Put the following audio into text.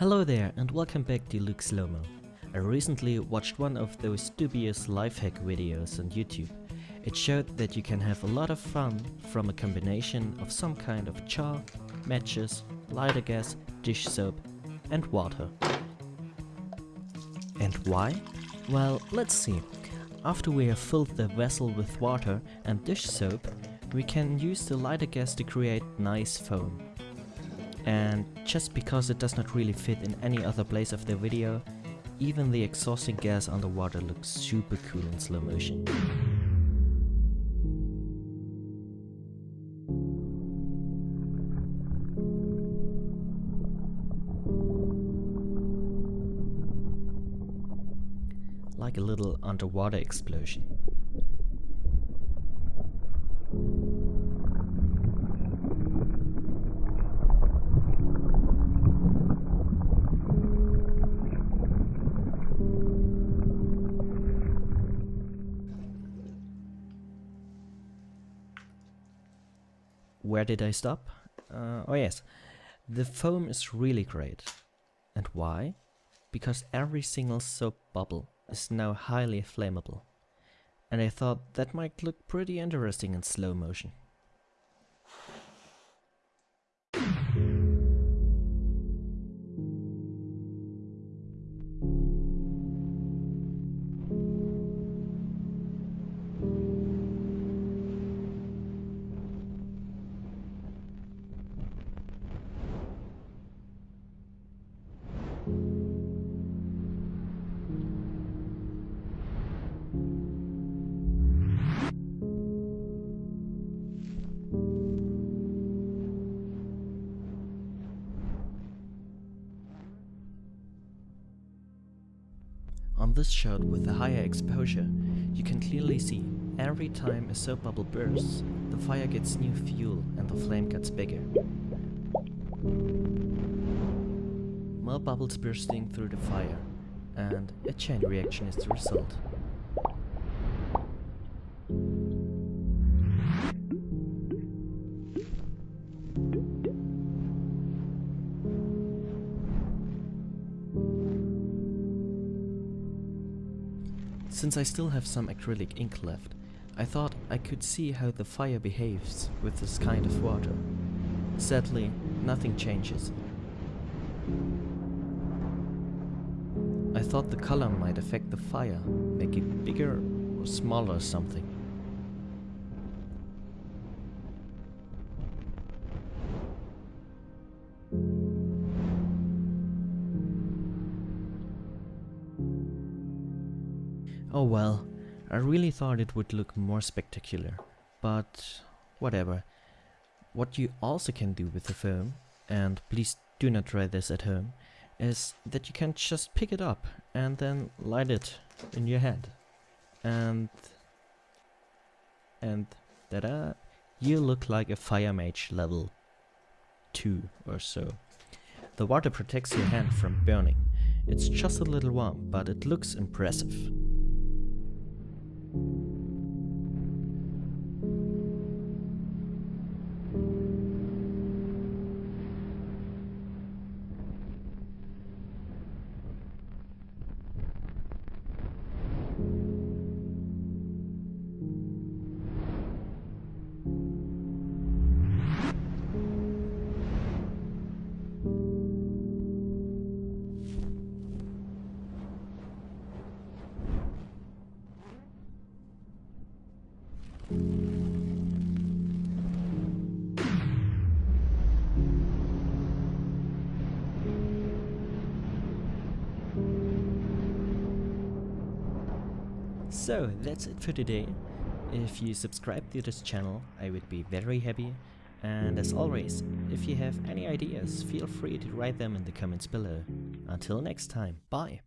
Hello there and welcome back to Luke Slowmo. I recently watched one of those dubious lifehack videos on YouTube. It showed that you can have a lot of fun from a combination of some kind of chalk, matches, lighter gas, dish soap and water. And why? Well, let's see. After we have filled the vessel with water and dish soap, we can use the lighter gas to create nice foam and just because it does not really fit in any other place of the video, even the exhausting gas underwater looks super cool in slow motion. Like a little underwater explosion. Where did I stop? Uh, oh yes, the foam is really great. And why? Because every single soap bubble is now highly flammable. And I thought that might look pretty interesting in slow motion. On this shot with a higher exposure, you can clearly see every time a soap bubble bursts, the fire gets new fuel and the flame gets bigger. More bubbles bursting through the fire, and a chain reaction is the result. Since I still have some acrylic ink left, I thought I could see how the fire behaves with this kind of water. Sadly, nothing changes. I thought the color might affect the fire, make it bigger or smaller or something. Oh well, I really thought it would look more spectacular, but whatever. What you also can do with the foam, and please do not try this at home, is that you can just pick it up and then light it in your hand. And... and... da-da! You look like a fire mage level 2 or so. The water protects your hand from burning. It's just a little warm, but it looks impressive. So that's it for today. If you subscribe to this channel, I would be very happy. And as always, if you have any ideas, feel free to write them in the comments below. Until next time, bye!